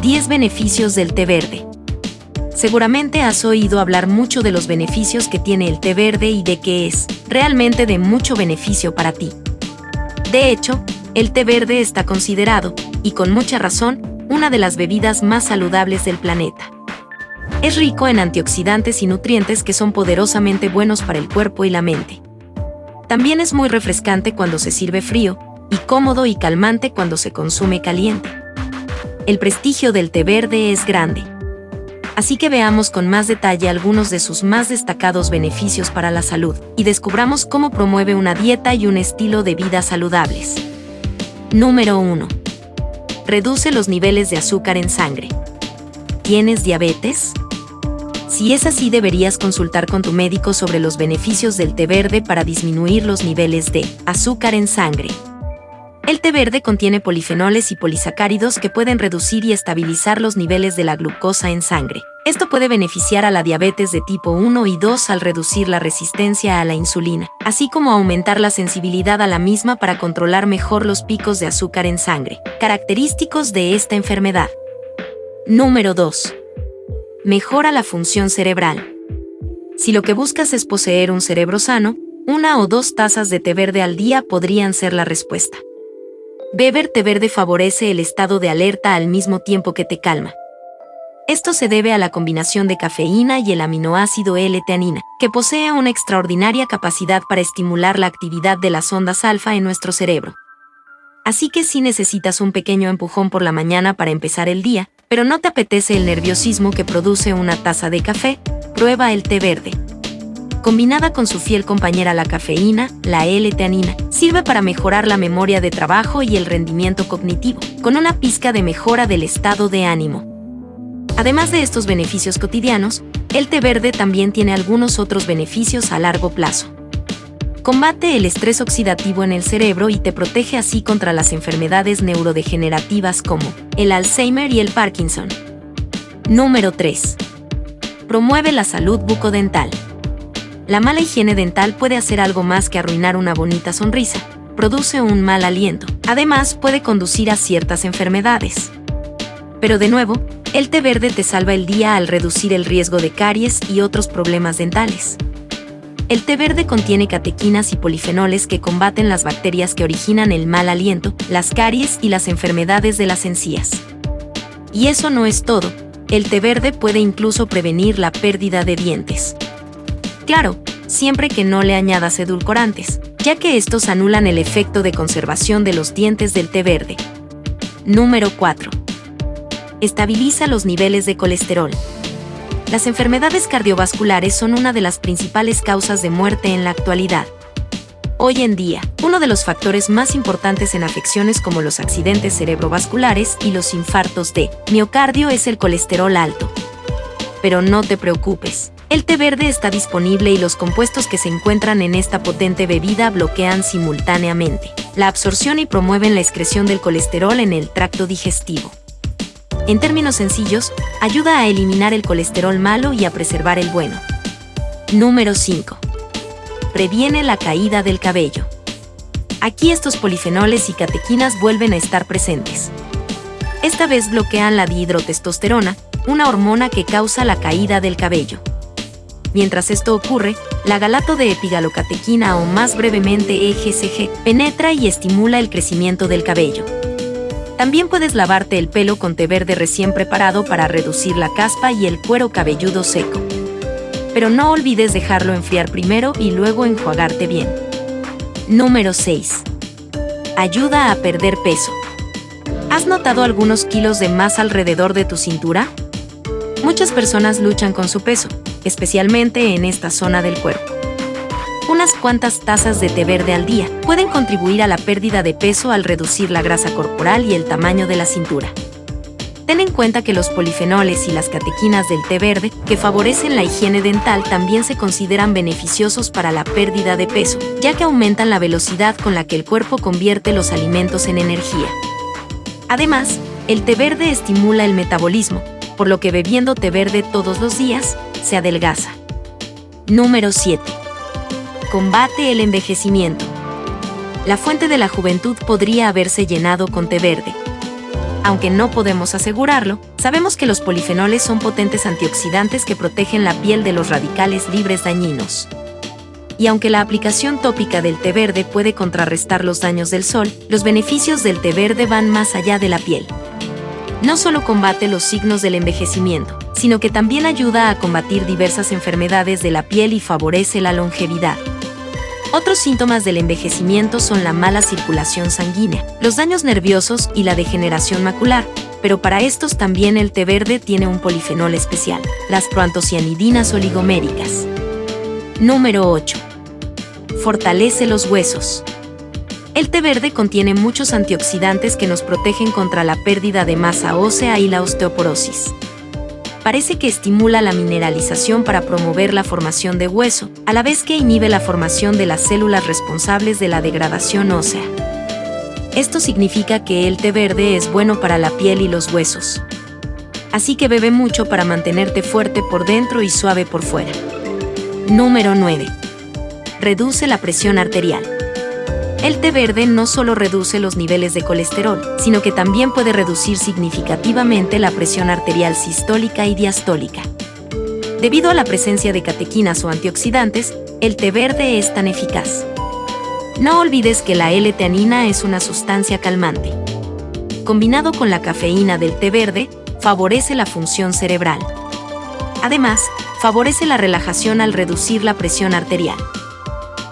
10 beneficios del té verde. Seguramente has oído hablar mucho de los beneficios que tiene el té verde y de que es realmente de mucho beneficio para ti. De hecho, el té verde está considerado, y con mucha razón, una de las bebidas más saludables del planeta. Es rico en antioxidantes y nutrientes que son poderosamente buenos para el cuerpo y la mente. También es muy refrescante cuando se sirve frío, y cómodo y calmante cuando se consume caliente el prestigio del té verde es grande. Así que veamos con más detalle algunos de sus más destacados beneficios para la salud y descubramos cómo promueve una dieta y un estilo de vida saludables. Número 1. Reduce los niveles de azúcar en sangre. ¿Tienes diabetes? Si es así, deberías consultar con tu médico sobre los beneficios del té verde para disminuir los niveles de azúcar en sangre. El té verde contiene polifenoles y polisacáridos que pueden reducir y estabilizar los niveles de la glucosa en sangre. Esto puede beneficiar a la diabetes de tipo 1 y 2 al reducir la resistencia a la insulina, así como aumentar la sensibilidad a la misma para controlar mejor los picos de azúcar en sangre, característicos de esta enfermedad. Número 2. Mejora la función cerebral. Si lo que buscas es poseer un cerebro sano, una o dos tazas de té verde al día podrían ser la respuesta. Beber té verde favorece el estado de alerta al mismo tiempo que te calma. Esto se debe a la combinación de cafeína y el aminoácido L-teanina, que posee una extraordinaria capacidad para estimular la actividad de las ondas alfa en nuestro cerebro. Así que si necesitas un pequeño empujón por la mañana para empezar el día, pero no te apetece el nerviosismo que produce una taza de café, prueba el té verde combinada con su fiel compañera la cafeína, la L-teanina, sirve para mejorar la memoria de trabajo y el rendimiento cognitivo, con una pizca de mejora del estado de ánimo. Además de estos beneficios cotidianos, el té verde también tiene algunos otros beneficios a largo plazo. Combate el estrés oxidativo en el cerebro y te protege así contra las enfermedades neurodegenerativas como el Alzheimer y el Parkinson. Número 3. Promueve la salud bucodental la mala higiene dental puede hacer algo más que arruinar una bonita sonrisa. Produce un mal aliento. Además, puede conducir a ciertas enfermedades. Pero de nuevo, el té verde te salva el día al reducir el riesgo de caries y otros problemas dentales. El té verde contiene catequinas y polifenoles que combaten las bacterias que originan el mal aliento, las caries y las enfermedades de las encías. Y eso no es todo, el té verde puede incluso prevenir la pérdida de dientes. Claro, siempre que no le añadas edulcorantes, ya que estos anulan el efecto de conservación de los dientes del té verde. Número 4. Estabiliza los niveles de colesterol. Las enfermedades cardiovasculares son una de las principales causas de muerte en la actualidad. Hoy en día, uno de los factores más importantes en afecciones como los accidentes cerebrovasculares y los infartos de miocardio es el colesterol alto. Pero no te preocupes, el té verde está disponible y los compuestos que se encuentran en esta potente bebida bloquean simultáneamente la absorción y promueven la excreción del colesterol en el tracto digestivo. En términos sencillos, ayuda a eliminar el colesterol malo y a preservar el bueno. Número 5. Previene la caída del cabello. Aquí estos polifenoles y catequinas vuelven a estar presentes. Esta vez bloquean la dihidrotestosterona, una hormona que causa la caída del cabello. Mientras esto ocurre, la galato de epigalocatequina o más brevemente EGCG penetra y estimula el crecimiento del cabello. También puedes lavarte el pelo con té verde recién preparado para reducir la caspa y el cuero cabelludo seco. Pero no olvides dejarlo enfriar primero y luego enjuagarte bien. Número 6. Ayuda a perder peso. ¿Has notado algunos kilos de más alrededor de tu cintura? Muchas personas luchan con su peso, especialmente en esta zona del cuerpo. Unas cuantas tazas de té verde al día pueden contribuir a la pérdida de peso al reducir la grasa corporal y el tamaño de la cintura. Ten en cuenta que los polifenoles y las catequinas del té verde, que favorecen la higiene dental, también se consideran beneficiosos para la pérdida de peso, ya que aumentan la velocidad con la que el cuerpo convierte los alimentos en energía. Además, el té verde estimula el metabolismo, por lo que bebiendo té verde todos los días, se adelgaza. Número 7. Combate el envejecimiento. La fuente de la juventud podría haberse llenado con té verde. Aunque no podemos asegurarlo, sabemos que los polifenoles son potentes antioxidantes que protegen la piel de los radicales libres dañinos. Y aunque la aplicación tópica del té verde puede contrarrestar los daños del sol, los beneficios del té verde van más allá de la piel. No solo combate los signos del envejecimiento, sino que también ayuda a combatir diversas enfermedades de la piel y favorece la longevidad. Otros síntomas del envejecimiento son la mala circulación sanguínea, los daños nerviosos y la degeneración macular, pero para estos también el té verde tiene un polifenol especial, las proantocianidinas oligoméricas. Número 8. Fortalece los huesos. El té verde contiene muchos antioxidantes que nos protegen contra la pérdida de masa ósea y la osteoporosis parece que estimula la mineralización para promover la formación de hueso, a la vez que inhibe la formación de las células responsables de la degradación ósea. Esto significa que el té verde es bueno para la piel y los huesos. Así que bebe mucho para mantenerte fuerte por dentro y suave por fuera. Número 9. Reduce la presión arterial. El té verde no solo reduce los niveles de colesterol, sino que también puede reducir significativamente la presión arterial sistólica y diastólica. Debido a la presencia de catequinas o antioxidantes, el té verde es tan eficaz. No olvides que la L-teanina es una sustancia calmante. Combinado con la cafeína del té verde, favorece la función cerebral. Además, favorece la relajación al reducir la presión arterial.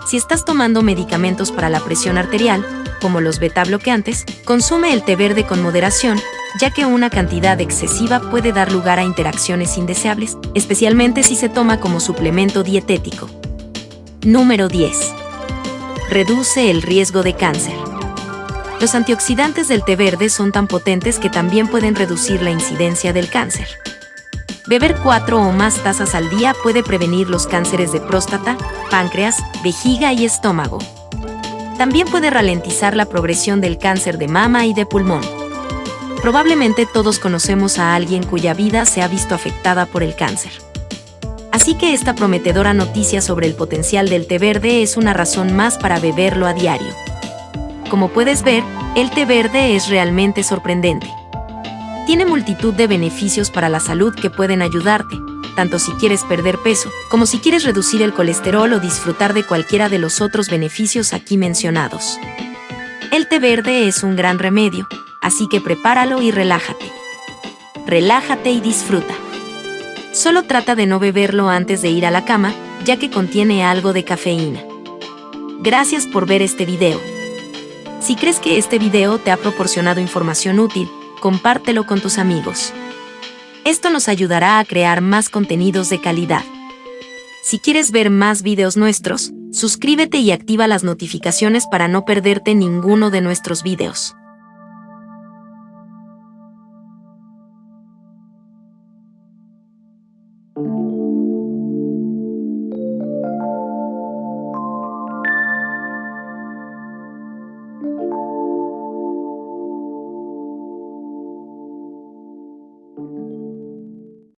Si estás tomando medicamentos para la presión arterial, como los beta bloqueantes, consume el té verde con moderación, ya que una cantidad excesiva puede dar lugar a interacciones indeseables, especialmente si se toma como suplemento dietético. Número 10. Reduce el riesgo de cáncer. Los antioxidantes del té verde son tan potentes que también pueden reducir la incidencia del cáncer. Beber cuatro o más tazas al día puede prevenir los cánceres de próstata, páncreas, vejiga y estómago. También puede ralentizar la progresión del cáncer de mama y de pulmón. Probablemente todos conocemos a alguien cuya vida se ha visto afectada por el cáncer. Así que esta prometedora noticia sobre el potencial del té verde es una razón más para beberlo a diario. Como puedes ver, el té verde es realmente sorprendente tiene multitud de beneficios para la salud que pueden ayudarte, tanto si quieres perder peso, como si quieres reducir el colesterol o disfrutar de cualquiera de los otros beneficios aquí mencionados. El té verde es un gran remedio, así que prepáralo y relájate. Relájate y disfruta. Solo trata de no beberlo antes de ir a la cama, ya que contiene algo de cafeína. Gracias por ver este video. Si crees que este video te ha proporcionado información útil, compártelo con tus amigos. Esto nos ayudará a crear más contenidos de calidad. Si quieres ver más videos nuestros, suscríbete y activa las notificaciones para no perderte ninguno de nuestros videos.